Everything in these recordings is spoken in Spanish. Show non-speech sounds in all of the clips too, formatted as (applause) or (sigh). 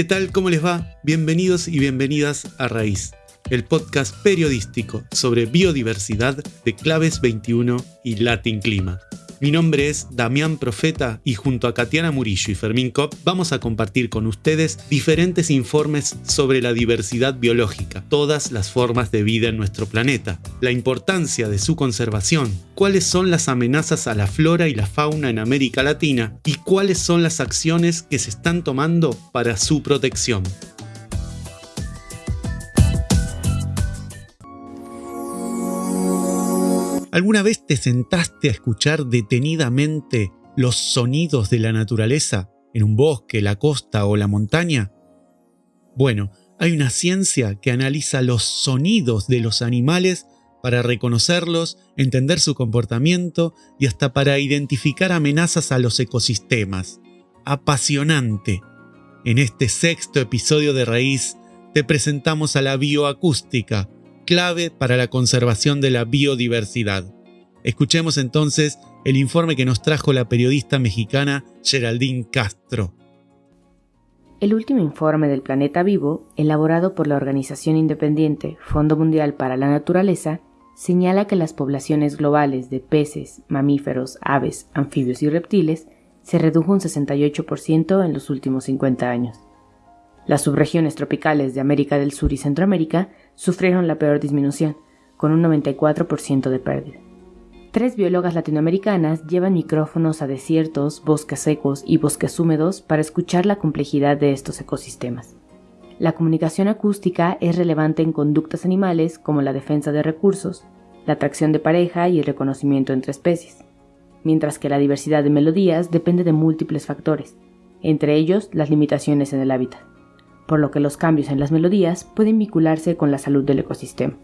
¿Qué tal? ¿Cómo les va? Bienvenidos y bienvenidas a Raíz, el podcast periodístico sobre biodiversidad de Claves 21 y Latin Clima. Mi nombre es Damián Profeta y junto a Katiana Murillo y Fermín Kopp vamos a compartir con ustedes diferentes informes sobre la diversidad biológica, todas las formas de vida en nuestro planeta, la importancia de su conservación, cuáles son las amenazas a la flora y la fauna en América Latina y cuáles son las acciones que se están tomando para su protección. ¿Alguna vez te sentaste a escuchar detenidamente los sonidos de la naturaleza en un bosque, la costa o la montaña? Bueno, hay una ciencia que analiza los sonidos de los animales para reconocerlos, entender su comportamiento y hasta para identificar amenazas a los ecosistemas. Apasionante. En este sexto episodio de Raíz te presentamos a la bioacústica, clave para la conservación de la biodiversidad. Escuchemos entonces el informe que nos trajo la periodista mexicana Geraldine Castro. El último informe del planeta vivo, elaborado por la organización independiente Fondo Mundial para la Naturaleza, señala que las poblaciones globales de peces, mamíferos, aves, anfibios y reptiles se redujo un 68% en los últimos 50 años. Las subregiones tropicales de América del Sur y Centroamérica sufrieron la peor disminución, con un 94% de pérdida. Tres biólogas latinoamericanas llevan micrófonos a desiertos, bosques secos y bosques húmedos para escuchar la complejidad de estos ecosistemas. La comunicación acústica es relevante en conductas animales como la defensa de recursos, la atracción de pareja y el reconocimiento entre especies, mientras que la diversidad de melodías depende de múltiples factores, entre ellos las limitaciones en el hábitat por lo que los cambios en las melodías pueden vincularse con la salud del ecosistema.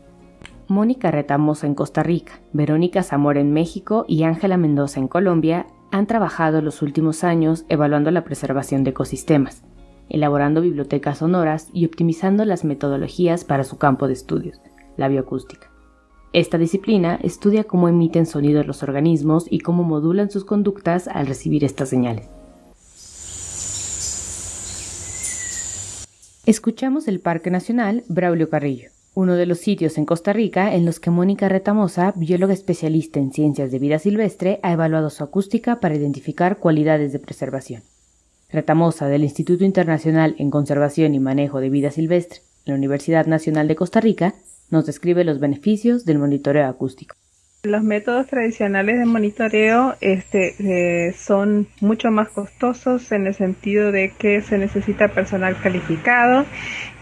Mónica Retamosa en Costa Rica, Verónica Zamora en México y Ángela Mendoza en Colombia han trabajado los últimos años evaluando la preservación de ecosistemas, elaborando bibliotecas sonoras y optimizando las metodologías para su campo de estudios, la bioacústica. Esta disciplina estudia cómo emiten sonidos los organismos y cómo modulan sus conductas al recibir estas señales. Escuchamos el Parque Nacional Braulio Carrillo, uno de los sitios en Costa Rica en los que Mónica Retamosa, bióloga especialista en ciencias de vida silvestre, ha evaluado su acústica para identificar cualidades de preservación. Retamosa, del Instituto Internacional en Conservación y Manejo de Vida Silvestre, la Universidad Nacional de Costa Rica, nos describe los beneficios del monitoreo acústico. Los métodos tradicionales de monitoreo este, eh, son mucho más costosos en el sentido de que se necesita personal calificado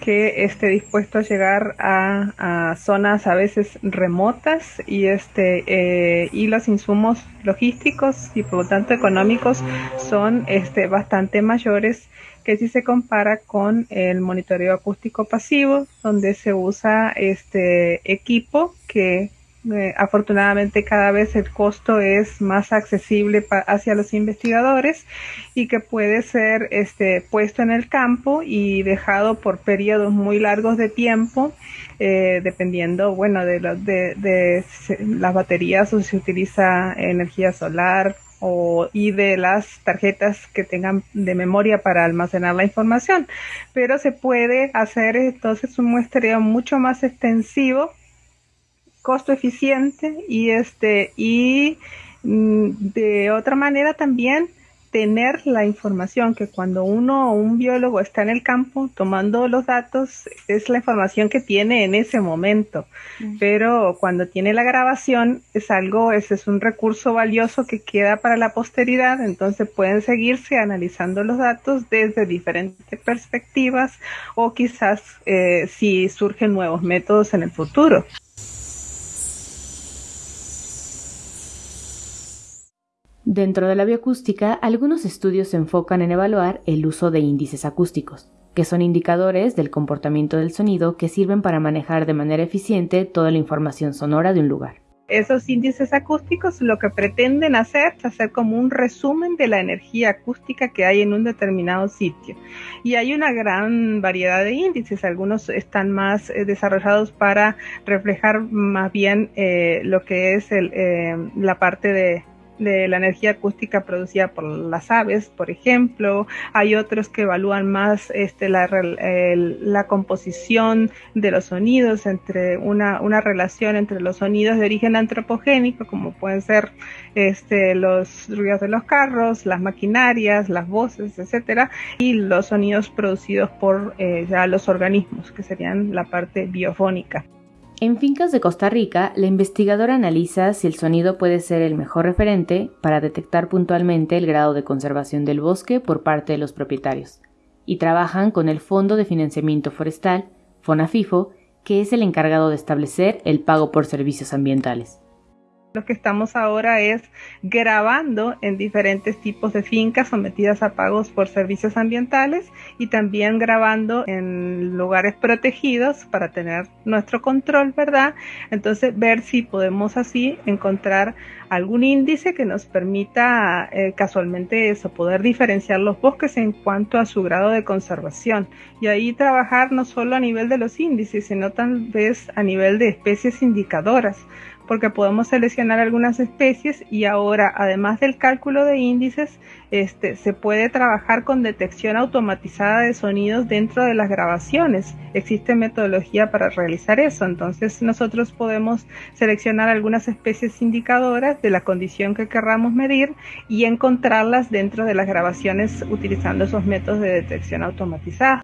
que esté dispuesto a llegar a, zonas a veces remotas y este eh, y los insumos logísticos y por lo tanto económicos son este bastante mayores que si se compara con el monitoreo acústico pasivo donde se usa este equipo que eh, afortunadamente cada vez el costo es más accesible hacia los investigadores y que puede ser este, puesto en el campo y dejado por periodos muy largos de tiempo, eh, dependiendo, bueno, de, de, las baterías o si se utiliza energía solar o, y de las tarjetas que tengan de memoria para almacenar la información. Pero se puede hacer entonces un muestreo mucho más extensivo costo eficiente y este y mm, de otra manera también tener la información que cuando uno o un biólogo está en el campo tomando los datos es la información que tiene en ese momento. Pero cuando tiene la grabación es algo ese es un recurso valioso que queda para la posteridad. Entonces pueden seguirse analizando los datos desde diferentes perspectivas o quizás eh, si surgen nuevos métodos en el futuro Dentro de la bioacústica, algunos estudios se enfocan en evaluar el uso de índices acústicos, que son indicadores del comportamiento del sonido que sirven para manejar de manera eficiente toda la información sonora de un lugar. Esos índices acústicos lo que pretenden hacer es hacer como un resumen de la energía acústica que hay en un determinado sitio. Y hay una gran variedad de índices, algunos están más eh, desarrollados para reflejar más bien eh, lo que es el, eh, la parte de de la energía acústica producida por las aves, por ejemplo. Hay otros que evalúan más este, la, la composición de los sonidos, entre una, una, relación entre los sonidos de origen antropogénico, como pueden ser este, los ruidos de los carros, las maquinarias, las voces, etcétera, y los sonidos producidos por eh, ya los organismos, que serían la parte biofónica. En fincas de Costa Rica, la investigadora analiza si el sonido puede ser el mejor referente para detectar puntualmente el grado de conservación del bosque por parte de los propietarios, y trabajan con el Fondo de Financiamiento Forestal, FONAFIFO, que es el encargado de establecer el pago por servicios ambientales. Lo que estamos ahora es grabando en diferentes tipos de fincas sometidas a pagos por servicios ambientales y también grabando en lugares protegidos para tener nuestro control, ¿verdad? Entonces ver si podemos así encontrar algún índice que nos permita eh, casualmente eso, poder diferenciar los bosques en cuanto a su grado de conservación y ahí trabajar no solo a nivel de los índices, sino tal vez a nivel de especies indicadoras porque podemos seleccionar algunas especies y ahora, además del cálculo de índices, este, se puede trabajar con detección automatizada de sonidos dentro de las grabaciones. Existe metodología para realizar eso, entonces nosotros podemos seleccionar algunas especies indicadoras de la condición que querramos medir y encontrarlas dentro de las grabaciones utilizando esos métodos de detección automatizada.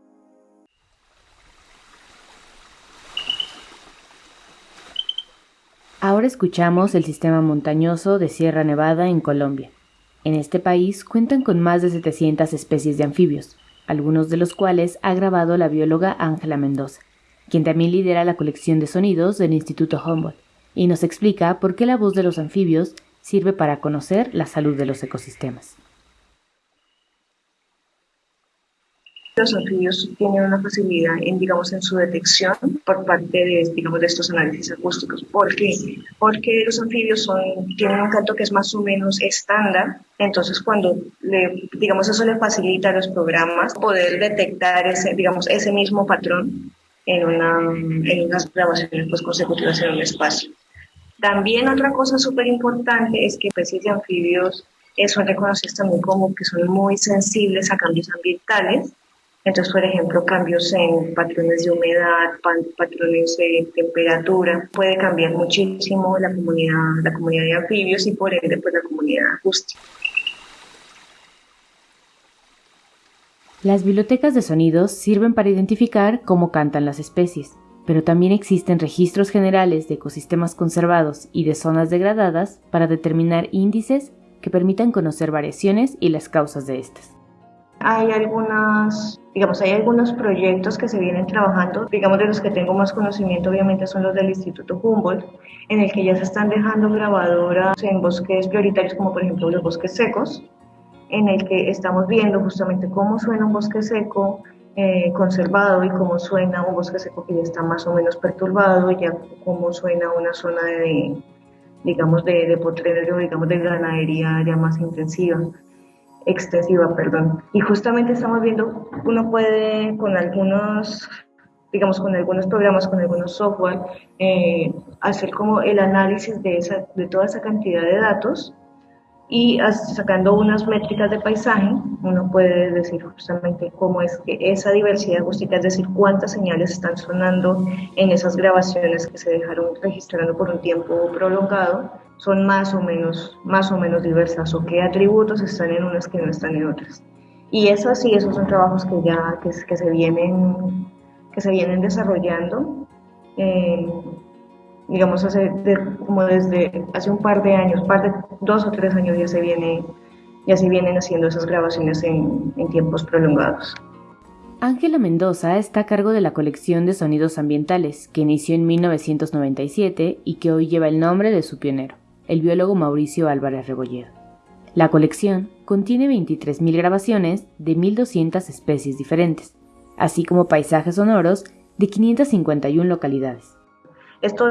Ahora escuchamos el sistema montañoso de Sierra Nevada en Colombia. En este país cuentan con más de 700 especies de anfibios, algunos de los cuales ha grabado la bióloga Ángela Mendoza, quien también lidera la colección de sonidos del Instituto Humboldt, y nos explica por qué la voz de los anfibios sirve para conocer la salud de los ecosistemas. Los anfibios tienen una facilidad en, digamos, en su detección por parte de, digamos, de estos análisis acústicos. ¿Por qué? Porque los anfibios son, tienen un canto que es más o menos estándar, entonces cuando, le, digamos, eso le facilita a los programas poder detectar ese, digamos, ese mismo patrón en, una, en unas grabaciones pues, consecutivas en un espacio. También otra cosa súper importante es que especies de anfibios son reconocidas también como que son muy sensibles a cambios ambientales entonces, por ejemplo, cambios en patrones de humedad, patrones de temperatura, puede cambiar muchísimo la comunidad, la comunidad de anfibios y por ende pues, la comunidad acústica. Las bibliotecas de sonidos sirven para identificar cómo cantan las especies, pero también existen registros generales de ecosistemas conservados y de zonas degradadas para determinar índices que permitan conocer variaciones y las causas de estas. Hay algunas, digamos, hay algunos proyectos que se vienen trabajando, digamos, de los que tengo más conocimiento, obviamente, son los del Instituto Humboldt, en el que ya se están dejando grabadoras en bosques prioritarios, como por ejemplo los bosques secos, en el que estamos viendo justamente cómo suena un bosque seco eh, conservado y cómo suena un bosque seco que ya está más o menos perturbado, ya cómo suena una zona de, digamos, de, de potrero, digamos, de ganadería ya más intensiva extensiva, perdón. Y justamente estamos viendo, uno puede con algunos, digamos, con algunos programas, con algunos software, eh, hacer como el análisis de, esa, de toda esa cantidad de datos y sacando unas métricas de paisaje, uno puede decir justamente cómo es que esa diversidad acústica, es decir, cuántas señales están sonando en esas grabaciones que se dejaron registrando por un tiempo prolongado, son más o menos, más o menos diversas o qué atributos están en unas que no están en otras. Y eso sí, esos son trabajos que ya que, que se vienen que se vienen desarrollando. Eh, digamos, hace como desde hace un par de años, par de dos o tres años ya se, viene, ya se vienen haciendo esas grabaciones en, en tiempos prolongados. Ángela Mendoza está a cargo de la colección de sonidos ambientales, que inició en 1997 y que hoy lleva el nombre de su pionero, el biólogo Mauricio Álvarez Rebolledo. La colección contiene 23.000 grabaciones de 1.200 especies diferentes, así como paisajes sonoros de 551 localidades. Esto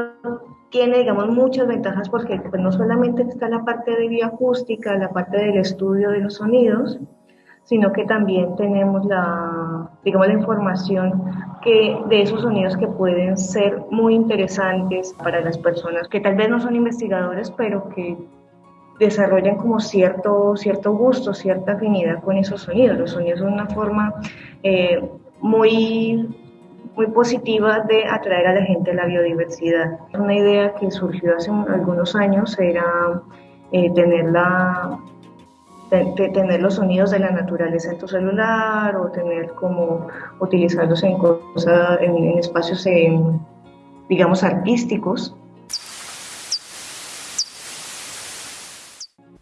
tiene, digamos, muchas ventajas porque pues, no solamente está la parte de bioacústica, la parte del estudio de los sonidos, sino que también tenemos la, digamos, la información que, de esos sonidos que pueden ser muy interesantes para las personas que tal vez no son investigadores, pero que desarrollan como cierto, cierto gusto, cierta afinidad con esos sonidos. Los sonidos son una forma eh, muy, muy positiva de atraer a la gente a la biodiversidad. Una idea que surgió hace algunos años era eh, tener, la, tener los sonidos de la naturaleza en tu celular o tener como utilizarlos en, cosas, en, espacios, digamos, artísticos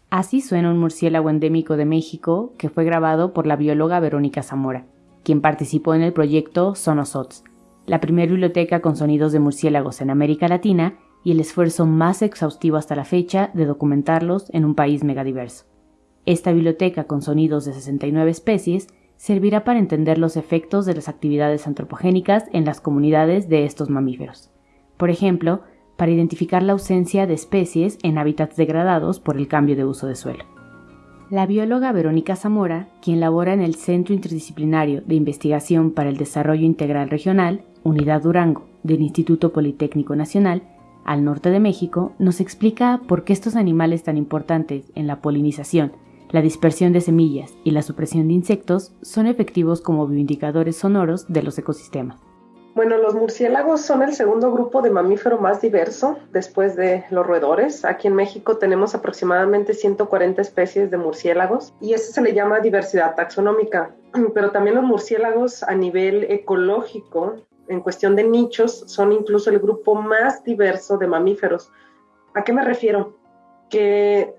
Así suena un murciélago endémico de México que fue grabado por la bióloga Verónica Zamora, quien participó en el proyecto Sonosots, la primera biblioteca con sonidos de murciélagos en América Latina y el esfuerzo más exhaustivo hasta la fecha de documentarlos en un país megadiverso. Esta biblioteca con sonidos de 69 especies servirá para entender los efectos de las actividades antropogénicas en las comunidades de estos mamíferos. Por ejemplo, para identificar la ausencia de especies en hábitats degradados por el cambio de uso de suelo. La bióloga Verónica Zamora, quien labora en el Centro Interdisciplinario de Investigación para el Desarrollo Integral Regional, Unidad Durango, del Instituto Politécnico Nacional, al norte de México, nos explica por qué estos animales tan importantes en la polinización, la dispersión de semillas y la supresión de insectos son efectivos como bioindicadores sonoros de los ecosistemas. Bueno, los murciélagos son el segundo grupo de mamífero más diverso después de los roedores. Aquí en México tenemos aproximadamente 140 especies de murciélagos y eso se le llama diversidad taxonómica. (clears throat) Pero también los murciélagos a nivel ecológico, en cuestión de nichos, son incluso el grupo más diverso de mamíferos. ¿A qué me refiero? Que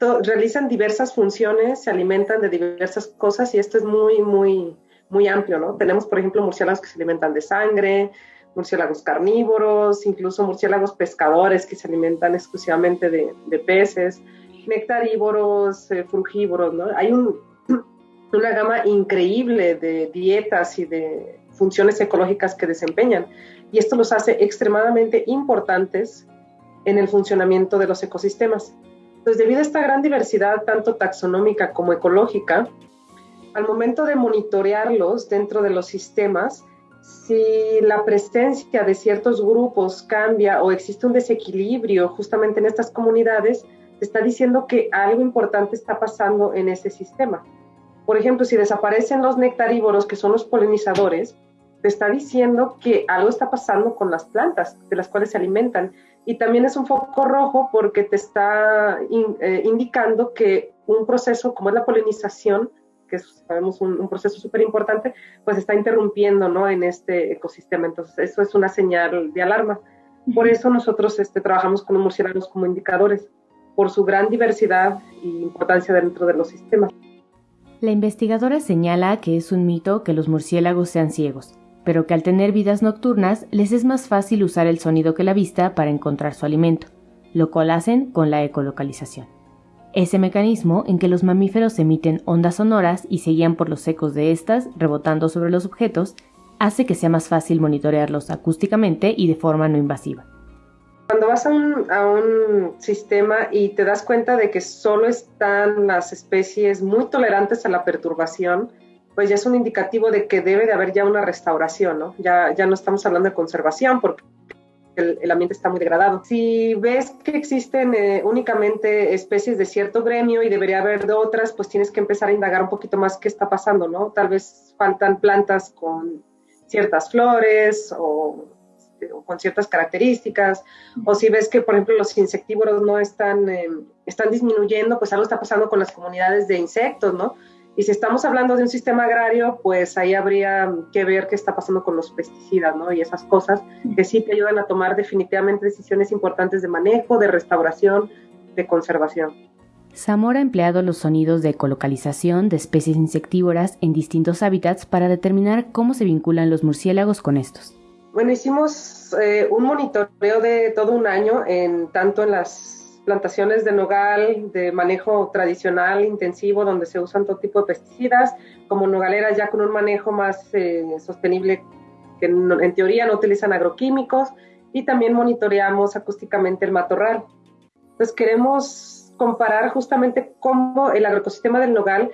realizan diversas funciones, se alimentan de diversas cosas y esto es muy, muy muy amplio, ¿no? Tenemos, por ejemplo, murciélagos que se alimentan de sangre, murciélagos carnívoros, incluso murciélagos pescadores que se alimentan exclusivamente de, peces, nectarívoros, eh, frugívoros, ¿no? Hay (clears throat) una gama increíble de dietas y de funciones ecológicas que desempeñan y esto los hace extremadamente importantes en el funcionamiento de los ecosistemas. Entonces, debido a esta gran diversidad, tanto taxonómica como ecológica, al momento de monitorearlos dentro de los sistemas, si la presencia de ciertos grupos cambia o existe un desequilibrio justamente en estas comunidades, está diciendo que algo importante está pasando en ese sistema. Por ejemplo, si desaparecen los nectarívoros, que son los polinizadores, te está diciendo que algo está pasando con las plantas de las cuales se alimentan. Y también es un foco rojo porque te está eh, indicando que un proceso como es la polinización que es, sabemos, un, proceso súper importante, pues está interrumpiendo, ¿no? En este ecosistema. Entonces, eso es una señal de alarma. Por eso nosotros este, trabajamos con los murciélagos como indicadores, por su gran diversidad e importancia dentro de los sistemas. La investigadora señala que es un mito que los murciélagos sean ciegos, pero que al tener vidas nocturnas les es más fácil usar el sonido que la vista para encontrar su alimento, lo cual hacen con la ecolocalización. Ese mecanismo en que los mamíferos emiten ondas sonoras y se guían por los ecos de estas rebotando sobre los objetos hace que sea más fácil monitorearlos acústicamente y de forma no invasiva. Cuando vas a un, sistema y te das cuenta de que solo están las especies muy tolerantes a la perturbación, pues ya es un indicativo de que debe de haber ya una restauración, ¿no? Ya, ya no estamos hablando de conservación, porque el, ambiente está muy degradado. Si ves que existen eh, únicamente especies de cierto gremio y debería haber de otras, pues tienes que empezar a indagar un poquito más qué está pasando, ¿no? Tal vez faltan plantas con ciertas flores o, este, con ciertas características, o si ves que, por ejemplo, los insectívoros no están, eh, están disminuyendo, pues algo está pasando con las comunidades de insectos, ¿no? Y si estamos hablando de un sistema agrario, pues ahí habría que ver qué está pasando con los pesticidas, ¿no? Y esas cosas que sí te ayudan a tomar definitivamente decisiones importantes de manejo, de restauración, de conservación. Zamora ha empleado los sonidos de ecolocalización de especies insectívoras en distintos hábitats para determinar cómo se vinculan los murciélagos con estos. Bueno, hicimos eh, un monitoreo de todo un año, en, tanto en las plantaciones de nogal de manejo tradicional, intensivo, donde se usan todo tipo de pesticidas, como nogaleras ya con un manejo más eh, sostenible, que en, teoría no utilizan agroquímicos, y también monitoreamos acústicamente el matorral. Entonces queremos comparar justamente cómo el agroecosistema del nogal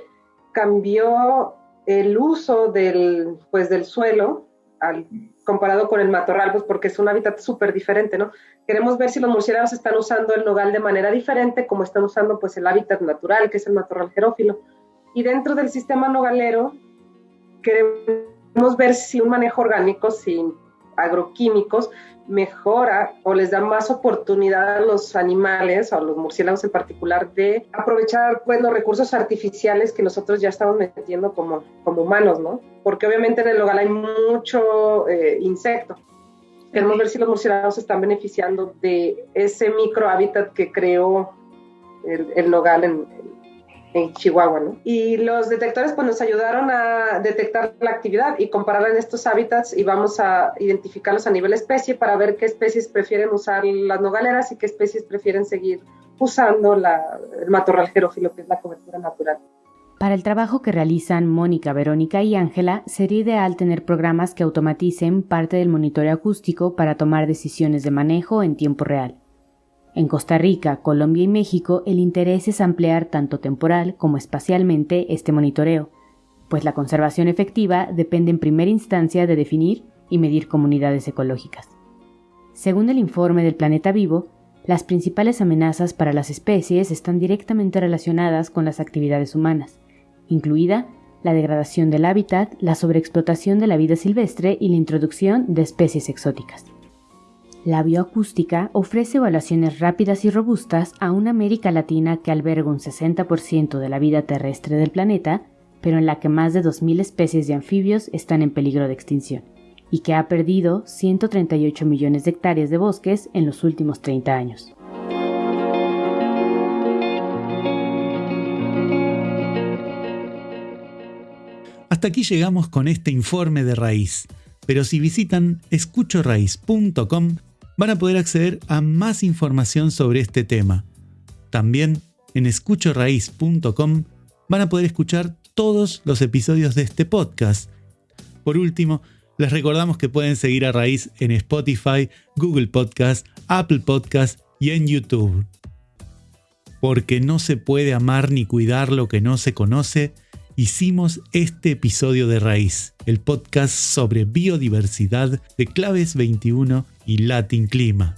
cambió el uso del, pues, del suelo al comparado con el matorral, pues porque es un hábitat súper diferente, ¿no? Queremos ver si los murciélagos están usando el nogal de manera diferente, como están usando pues el hábitat natural, que es el matorral jerófilo. Y dentro del sistema nogalero, queremos ver si un manejo orgánico sin agroquímicos mejora o les da más oportunidad a los animales o a los murciélagos en particular de aprovechar pues recursos artificiales que nosotros ya estamos metiendo como, como humanos, ¿no? Porque obviamente en el hogar hay mucho eh, insecto. Queremos ver si los murciélagos están beneficiando de ese micro hábitat que creó el, el nogal en, en Chihuahua, ¿no? Y los detectores pues nos ayudaron a detectar la actividad y compararla en estos hábitats y vamos a identificarlos a nivel especie para ver qué especies prefieren usar las nogaleras y qué especies prefieren seguir usando el matorral jerófilo, que es la cobertura natural. Para el trabajo que realizan Mónica, Verónica y Ángela, sería ideal tener programas que automaticen parte del monitoreo acústico para tomar decisiones de manejo en tiempo real. En Costa Rica, Colombia y México el interés es ampliar tanto temporal como espacialmente este monitoreo, pues la conservación efectiva depende en primera instancia de definir y medir comunidades ecológicas. Según el informe del Planeta Vivo, las principales amenazas para las especies están directamente relacionadas con las actividades humanas, incluida la degradación del hábitat, la sobreexplotación de la vida silvestre y la introducción de especies exóticas. La bioacústica ofrece evaluaciones rápidas y robustas a una América Latina que alberga un 60% de la vida terrestre del planeta, pero en la que más de 2.000 especies de anfibios están en peligro de extinción, y que ha perdido 138 millones de hectáreas de bosques en los últimos 30 años. Hasta aquí llegamos con este informe de raíz, pero si visitan escuchoraíz.com van a poder acceder a más información sobre este tema. También en escuchoraíz.com van a poder escuchar todos los episodios de este podcast. Por último, les recordamos que pueden seguir a Raíz en Spotify, Google Podcast, Apple Podcast y en YouTube. Porque no se puede amar ni cuidar lo que no se conoce, hicimos este episodio de Raíz, el podcast sobre biodiversidad de Claves 21 y Latin Clima.